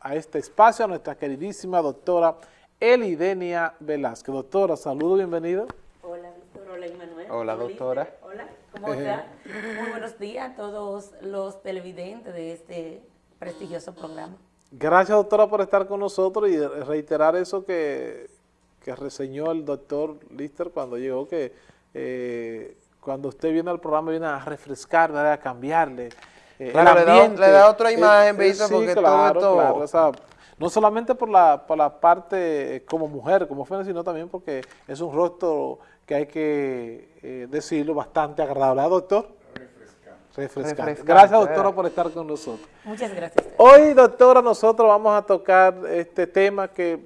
a este espacio a nuestra queridísima doctora Elidenia Velázquez. Doctora, saludo, bienvenida. Hola, Víctor. Hola, Emanuel. Hola, doctora. Hola, ¿cómo está? Muy buenos días a todos los televidentes de este prestigioso programa. Gracias, doctora, por estar con nosotros y reiterar eso que, que reseñó el doctor Lister cuando llegó, que eh, cuando usted viene al programa viene a refrescar, a cambiarle claro, le, da, le, da, otra imagen, eh, ¿viste? porque claro, todo, claro, o sea, no solamente por la, por la parte como mujer, como fue, sino también porque es un rostro que hay que eh, decirlo bastante agradable, ¿Ah, doctor? Refrescante. Refrescante. Gracias, doctora, por estar con nosotros. Muchas gracias. Hoy, doctora, nosotros vamos a tocar este tema que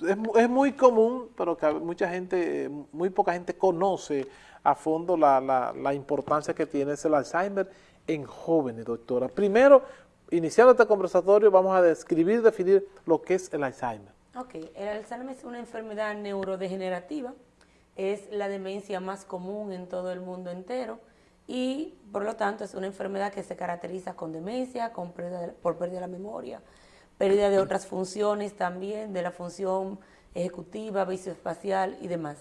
es, es muy común, pero que mucha gente, muy poca gente conoce a fondo la, la, la importancia que tiene el Alzheimer en jóvenes, doctora. Primero, iniciando este conversatorio, vamos a describir, definir lo que es el Alzheimer. Ok, el Alzheimer es una enfermedad neurodegenerativa, es la demencia más común en todo el mundo entero y por lo tanto es una enfermedad que se caracteriza con demencia, con pérdida por pérdida de la memoria, pérdida de otras funciones también, de la función ejecutiva, visoespacial y demás.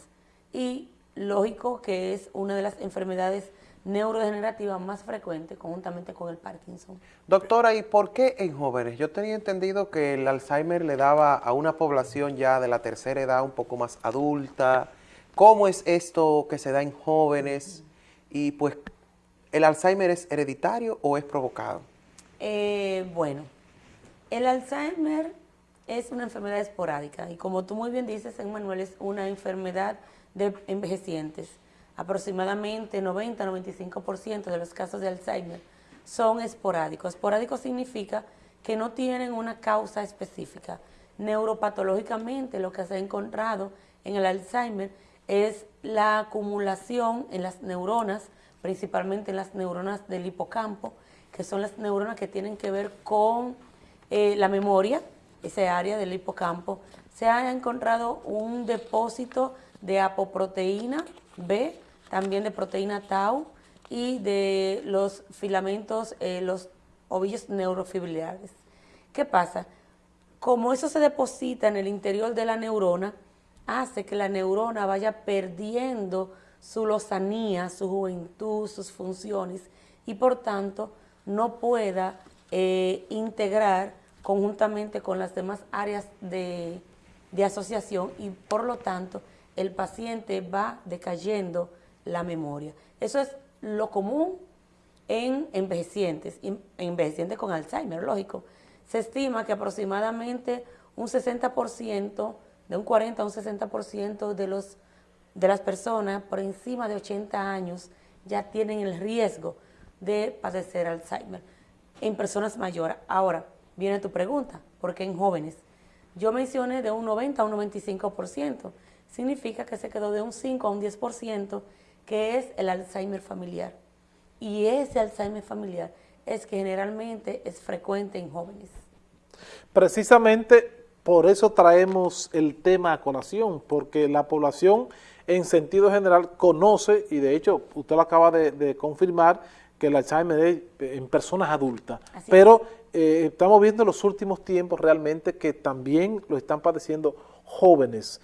Y lógico que es una de las enfermedades neurodegenerativa más frecuente conjuntamente con el Parkinson. Doctora, ¿y por qué en jóvenes? Yo tenía entendido que el Alzheimer le daba a una población ya de la tercera edad un poco más adulta. ¿Cómo es esto que se da en jóvenes? Y pues, ¿el Alzheimer es hereditario o es provocado? Eh, bueno, el Alzheimer es una enfermedad esporádica y como tú muy bien dices, Emmanuel, es una enfermedad de envejecientes aproximadamente 90-95% de los casos de Alzheimer son esporádicos. Esporádico significa que no tienen una causa específica. Neuropatológicamente lo que se ha encontrado en el Alzheimer es la acumulación en las neuronas, principalmente en las neuronas del hipocampo, que son las neuronas que tienen que ver con eh, la memoria, ese área del hipocampo. Se ha encontrado un depósito de apoproteína B también de proteína tau y de los filamentos, eh, los ovillos neurofibrilares. ¿Qué pasa? Como eso se deposita en el interior de la neurona, hace que la neurona vaya perdiendo su lozanía, su juventud, sus funciones y por tanto no pueda eh, integrar conjuntamente con las demás áreas de, de asociación y por lo tanto el paciente va decayendo la memoria. Eso es lo común en envejecientes, envejecientes con Alzheimer, lógico. Se estima que aproximadamente un 60%, de un 40 a un 60% de, los, de las personas por encima de 80 años ya tienen el riesgo de padecer Alzheimer en personas mayores. Ahora, viene tu pregunta, ¿por qué en jóvenes? Yo mencioné de un 90 a un 95%, significa que se quedó de un 5 a un 10% que es el Alzheimer familiar. Y ese Alzheimer familiar es que generalmente es frecuente en jóvenes. Precisamente por eso traemos el tema a colación, porque la población en sentido general conoce, y de hecho usted lo acaba de, confirmar, que el Alzheimer es en personas adultas, pero eh, estamos viendo en los últimos tiempos realmente que también lo están padeciendo jóvenes.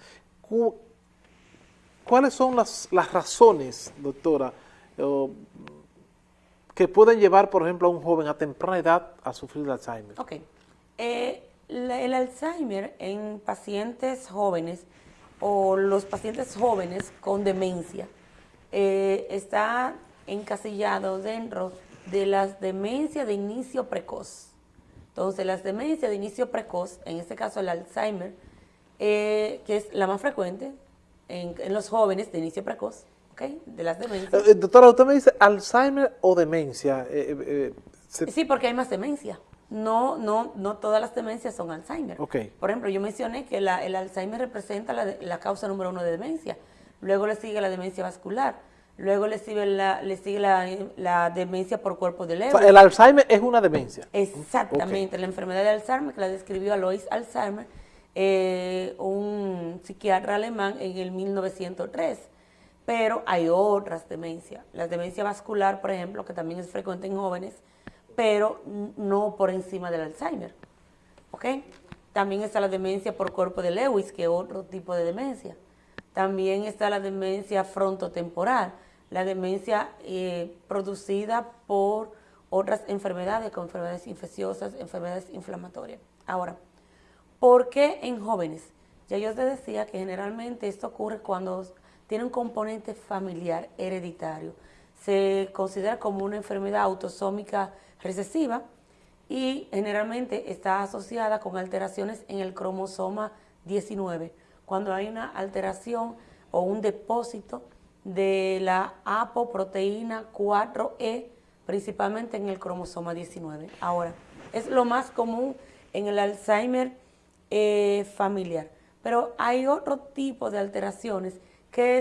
¿Cuáles son las, razones, doctora, que pueden llevar, por ejemplo, a un joven a temprana edad a sufrir de Alzheimer? Ok. Eh, el Alzheimer en pacientes jóvenes o los pacientes jóvenes con demencia eh, está encasillado dentro de las demencias de inicio precoz. Entonces, las demencias de inicio precoz, en este caso el Alzheimer, eh, que es la más frecuente, en, los jóvenes de inicio precoz, De las demencias. Eh, eh, doctora, usted me dice Alzheimer o demencia. Eh, sí, porque hay más demencia. No, no, no todas las demencias son Alzheimer. Okay. Por ejemplo, yo mencioné que el Alzheimer representa la, causa número uno de demencia. Luego le sigue la demencia vascular. Luego le sigue la, le sigue la, demencia por cuerpo de leve. el Alzheimer es una demencia. Exactamente. La enfermedad de Alzheimer, que la describió Alois Alzheimer, eh, un psiquiatra alemán en el 1903. Pero hay otras demencias. La demencia vascular, por ejemplo, que también es frecuente en jóvenes, pero no por encima del Alzheimer. ¿ok? También está la demencia por cuerpo de Lewis, que es otro tipo de demencia. También está la demencia frontotemporal, la demencia eh, producida por otras enfermedades, como enfermedades infecciosas, enfermedades inflamatorias. Ahora, ¿por qué en jóvenes? Ya yo te decía que generalmente esto ocurre cuando tiene un componente familiar hereditario. Se considera como una enfermedad autosómica recesiva y generalmente está asociada con alteraciones en el cromosoma 19, cuando hay una alteración o un depósito de la apoproteína 4E, principalmente en el cromosoma 19. Ahora, es lo más común en el Alzheimer eh, familiar, pero hay otro tipo de alteraciones que,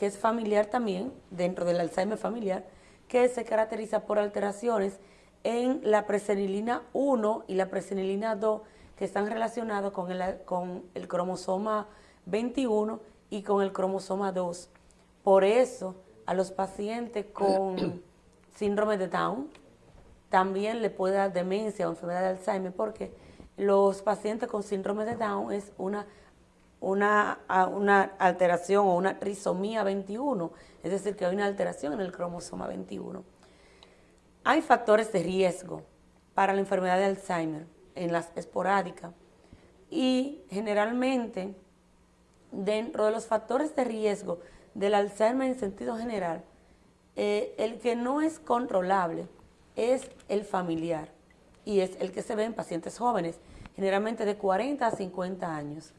es familiar también, dentro del Alzheimer familiar, que se caracteriza por alteraciones en la presenilina 1 y la presenilina 2 que están relacionados con el, con el cromosoma 21 y con el cromosoma 2. Por eso, a los pacientes con síndrome de Down también le puede dar demencia o enfermedad de Alzheimer porque los pacientes con síndrome de Down es una, una, una alteración o una trisomía 21, es decir, que hay una alteración en el cromosoma 21. Hay factores de riesgo para la enfermedad de Alzheimer en las esporádicas y generalmente dentro de los factores de riesgo del Alzheimer en sentido general, eh, el que no es controlable es el familiar y es el que se ve en pacientes jóvenes, generalmente de 40 a 50 años.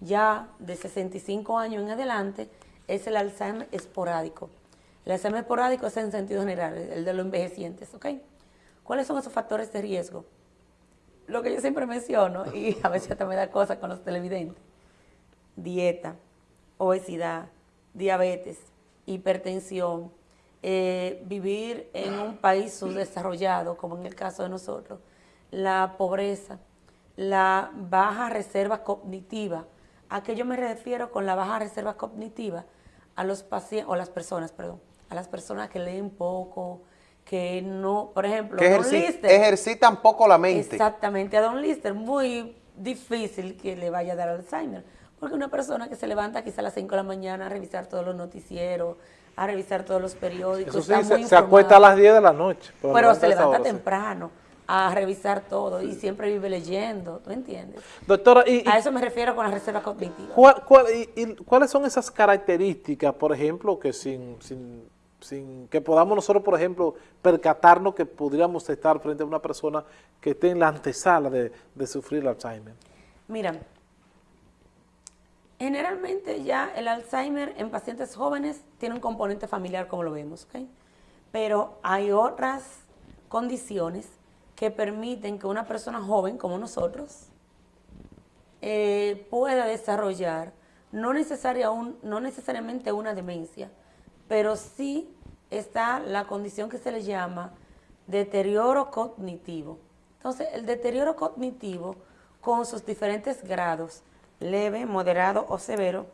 Ya de 65 años en adelante es el Alzheimer esporádico. El Alzheimer esporádico es en sentido general, el de los envejecientes, ¿ok? ¿Cuáles son esos factores de riesgo? Lo que yo siempre menciono, y a veces hasta me da cosas con los televidentes, dieta, obesidad, diabetes, hipertensión, eh, vivir en un país subdesarrollado, como en el caso de nosotros, la pobreza, la baja reserva cognitiva. ¿A qué yo me refiero con la baja reserva cognitiva? A los pacientes, o las personas, perdón, a las personas que leen poco, que no, por ejemplo, que ejercitan poco la mente. Exactamente, a Don Lister muy difícil que le vaya a dar Alzheimer, porque una persona que se levanta quizá a las 5 de la mañana a revisar todos los noticieros, a revisar todos los periódicos. Eso sí, se, acuesta a las 10 de la noche. Pero, se levanta temprano a revisar todo y siempre vive leyendo, ¿tú entiendes? Doctora, a eso me refiero con la reserva cognitiva. y, cuáles son esas características, por ejemplo, que sin, sin, sin que podamos nosotros, por ejemplo, percatarnos que podríamos estar frente a una persona que esté en la antesala de, de sufrir Alzheimer? Mira, Generalmente ya el Alzheimer en pacientes jóvenes tiene un componente familiar como lo vemos. Pero hay otras condiciones que permiten que una persona joven como nosotros eh, pueda desarrollar no, no necesariamente una demencia, pero sí está la condición que se le llama deterioro cognitivo. Entonces, el deterioro cognitivo con sus diferentes grados leve, moderado o severo,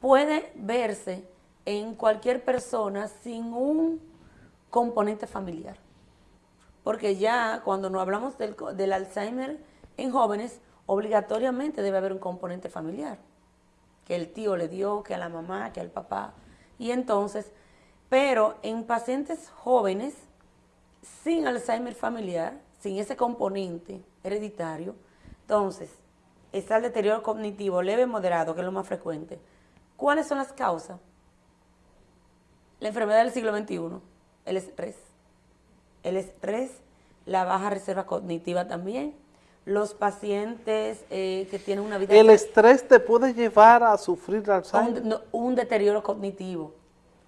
puede verse en cualquier persona sin un componente familiar. Porque ya cuando nos hablamos del, Alzheimer en jóvenes, obligatoriamente debe haber un componente familiar. Que el tío le dio, que a la mamá, que al papá. Y entonces, pero en pacientes jóvenes sin Alzheimer familiar, sin ese componente hereditario, entonces está el deterioro cognitivo leve moderado, que es lo más frecuente. ¿Cuáles son las causas? La enfermedad del siglo XXI, el estrés. El estrés, la baja reserva cognitiva también. Los pacientes eh, que tienen una vida... ¿El estrés te puede llevar a sufrir Alzheimer? Un, un deterioro cognitivo.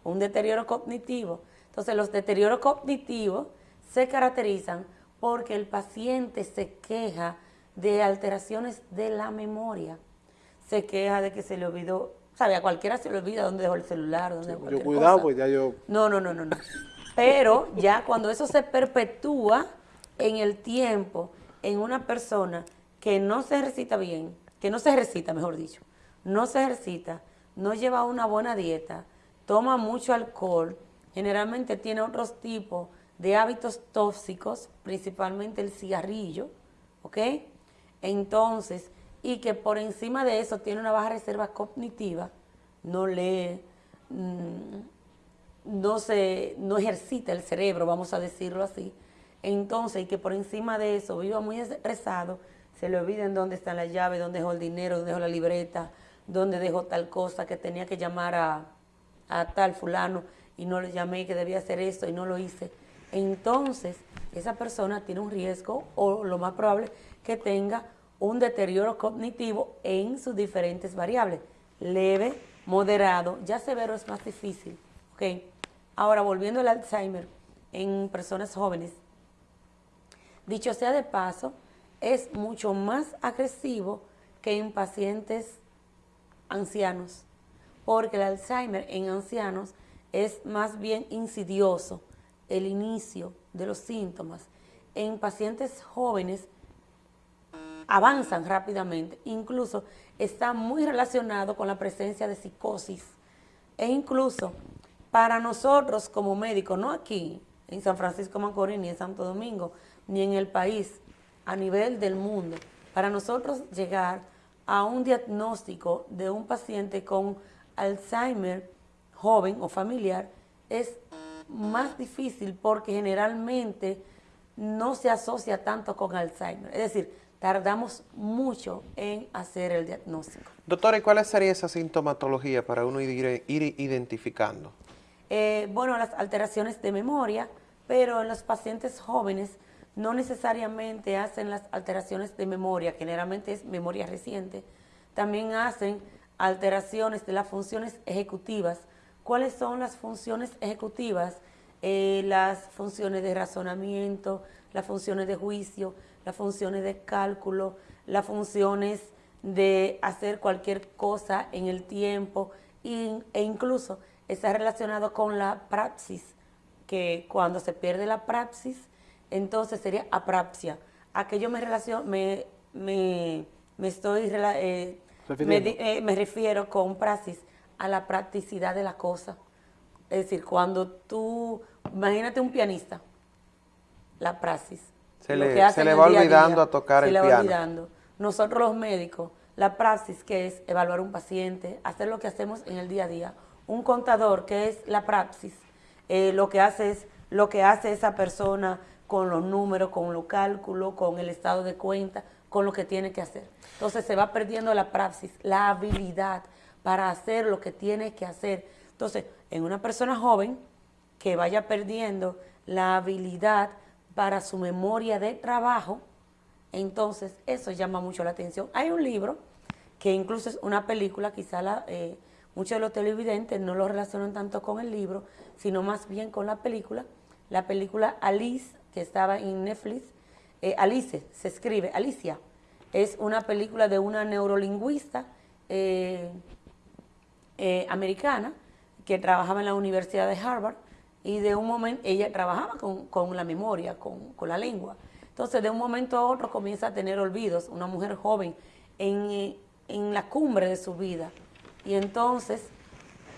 Un deterioro cognitivo. Entonces, los deterioros cognitivos se caracterizan porque el paciente se queja de alteraciones de la memoria. Se queja de que se le olvidó, sabe, a cualquiera se le olvida dónde dejó el celular, dónde dejó Yo cuidado, pues ya yo... No, no, no, no, no. Pero ya cuando eso se perpetúa en el tiempo, en una persona que no se ejercita bien, que no se ejercita, mejor dicho, no se ejercita, no lleva una buena dieta, toma mucho alcohol, generalmente tiene otros tipos de hábitos tóxicos, principalmente el cigarrillo, ¿ok? Entonces, y que por encima de eso tiene una baja reserva cognitiva, no lee, mm, no, se, no ejercita el cerebro, vamos a decirlo así, entonces, y que por encima de eso viva muy estresado, se le olviden dónde está la llave, dónde dejó el dinero, dónde dejó la libreta, dónde dejó tal cosa, que tenía que llamar a, a tal fulano y no le llamé, que debía hacer esto y no lo hice. Entonces, esa persona tiene un riesgo o lo más probable que tenga un deterioro cognitivo en sus diferentes variables. Leve, moderado, ya severo es más difícil. ¿okay? Ahora, volviendo al Alzheimer en personas jóvenes, dicho sea de paso, es mucho más agresivo que en pacientes ancianos, porque el Alzheimer en ancianos es más bien insidioso el inicio de los síntomas. En pacientes jóvenes avanzan rápidamente, incluso está muy relacionado con la presencia de psicosis. E incluso para nosotros como médicos, no aquí en San Francisco Macorís, ni en Santo Domingo, ni en el país, a nivel del mundo, para nosotros llegar a un diagnóstico de un paciente con Alzheimer joven o familiar es más difícil porque generalmente no se asocia tanto con Alzheimer. Es decir, tardamos mucho en hacer el diagnóstico. Doctora, ¿y cuál sería esa sintomatología para uno ir, identificando? Eh, bueno, las alteraciones de memoria, pero en los pacientes jóvenes no necesariamente hacen las alteraciones de memoria, generalmente es memoria reciente, también hacen alteraciones de las funciones ejecutivas, ¿Cuáles son las funciones ejecutivas? Eh, las funciones de razonamiento, las funciones de juicio, las funciones de cálculo, las funciones de hacer cualquier cosa en el tiempo e incluso está relacionado con la praxis, que cuando se pierde la praxis, entonces sería aprapsia. ¿A qué yo me, relaciono, me, me, estoy, eh, eh, me refiero con praxis? a la practicidad de la cosa. Es decir, cuando tú, imagínate un pianista, la praxis. Se le, va olvidando a tocar el piano. Se le va olvidando. Nosotros los médicos, la praxis que es evaluar un paciente, hacer lo que hacemos en el día a día. Un contador que es la praxis, eh, lo que hace es lo que hace esa persona con los números, con los cálculos, con el estado de cuenta, con lo que tiene que hacer. Entonces se va perdiendo la praxis, la habilidad para hacer lo que tiene que hacer. Entonces, en una persona joven que vaya perdiendo la habilidad para su memoria de trabajo, entonces eso llama mucho la atención. Hay un libro que incluso es una película, quizá eh, muchos de los televidentes no lo relacionan tanto con el libro, sino más bien con la película. La película Alice, que estaba en Netflix, eh, Alice se escribe, Alicia, es una película de una neurolingüista eh, americana que trabajaba en la Universidad de Harvard y de un momento, ella trabajaba con, la memoria, con, la lengua. Entonces, de un momento a otro comienza a tener olvidos, una mujer joven en, en la cumbre de su vida. Y entonces,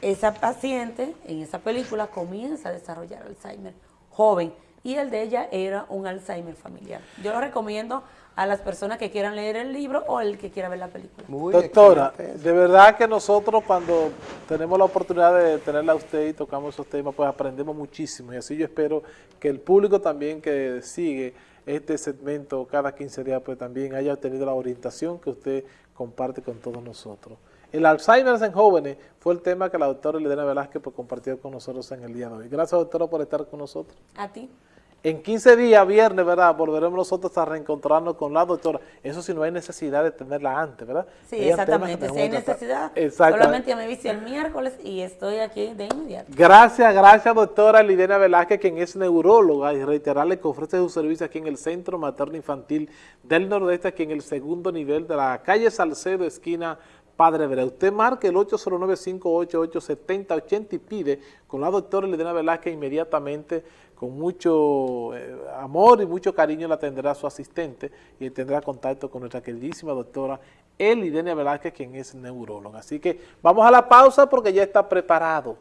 esa paciente en esa película comienza a desarrollar Alzheimer joven y el de ella era un Alzheimer familiar. Yo lo recomiendo a las personas que quieran leer el libro o el que quiera ver la película. Doctora, de verdad que nosotros cuando tenemos la oportunidad de tenerla a usted y tocamos esos temas, pues aprendemos muchísimo y así yo espero que el público también que sigue este segmento cada 15 días, pues también haya tenido la orientación que usted comparte con todos nosotros. El Alzheimer en jóvenes fue el tema que la doctora Elena Velázquez pues, compartió con nosotros en el día de hoy. Gracias, doctora, por estar con nosotros. A ti. En 15 días, viernes, ¿verdad? Volveremos nosotros a reencontrarnos con la doctora. Eso si no hay necesidad de tenerla antes, ¿verdad? Sí, exactamente. Si hay necesidad, solamente me viste el miércoles y estoy aquí de inmediato. Gracias, gracias, doctora Lidena Velázquez, quien es neuróloga, y reiterarle que ofrece su servicio aquí en el Centro Materno Infantil del Nordeste, aquí en el segundo nivel de la calle Salcedo, esquina Padre Vera. Usted marque el 809-588-7080 y pide con la doctora Lidena Velázquez inmediatamente con mucho eh, amor y mucho cariño la atenderá su asistente y tendrá contacto con nuestra queridísima doctora Elidenia Velázquez, quien es neuróloga. Así que vamos a la pausa porque ya está preparado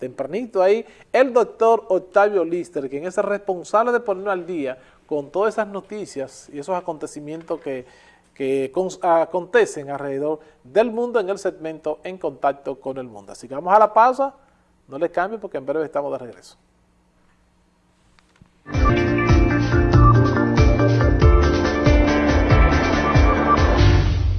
tempranito ahí el doctor Octavio Lister, quien es el responsable de ponernos al día con todas esas noticias y esos acontecimientos que, que acontecen alrededor del mundo en el segmento En Contacto con el Mundo. Así que vamos a la pausa, no le cambie porque en breve estamos de regreso. Thank you.